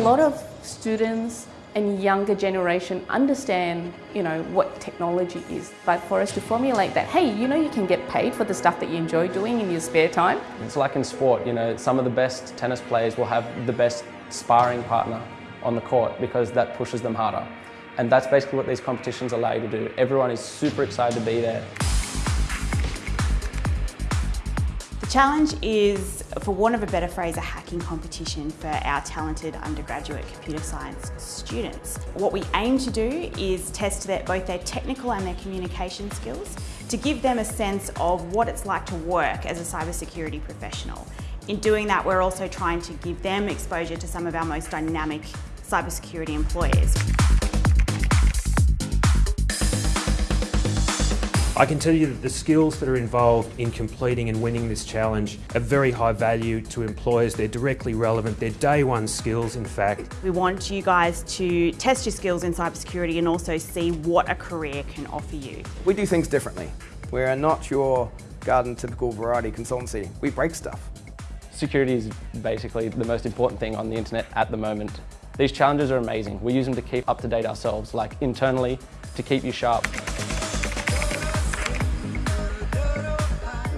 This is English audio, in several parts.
lot of students and younger generation understand, you know, what technology is. But for us to formulate that, hey, you know you can get paid for the stuff that you enjoy doing in your spare time. It's like in sport, you know, some of the best tennis players will have the best sparring partner on the court because that pushes them harder. And that's basically what these competitions allow you to do. Everyone is super excited to be there. Challenge is, for want of a better phrase, a hacking competition for our talented undergraduate computer science students. What we aim to do is test their, both their technical and their communication skills to give them a sense of what it's like to work as a cybersecurity professional. In doing that, we're also trying to give them exposure to some of our most dynamic cybersecurity employers. I can tell you that the skills that are involved in completing and winning this challenge are very high value to employers. They're directly relevant. They're day one skills, in fact. We want you guys to test your skills in cybersecurity and also see what a career can offer you. We do things differently. We're not your garden typical variety consultancy. We break stuff. Security is basically the most important thing on the internet at the moment. These challenges are amazing. We use them to keep up to date ourselves, like internally, to keep you sharp.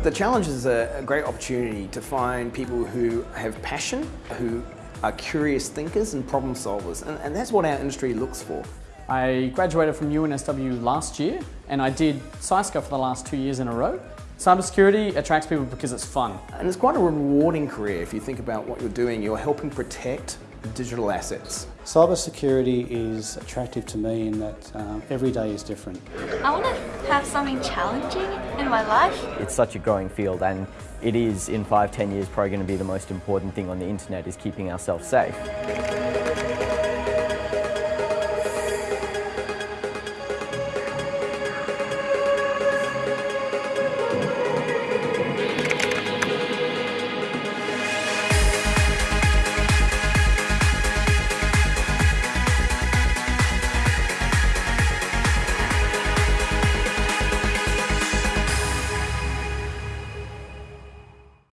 The challenge is a, great opportunity to find people who have passion, who are curious thinkers and problem solvers, and, and that's what our industry looks for. I graduated from UNSW last year and I did CySCA for the last two years in a row. Cybersecurity attracts people because it's fun. And it's quite a rewarding career if you think about what you're doing. You're helping protect digital assets. Cybersecurity is attractive to me in that um, every day is different. I want to have something challenging in my life. It's such a growing field and it is in five, ten years probably going to be the most important thing on the internet is keeping ourselves safe.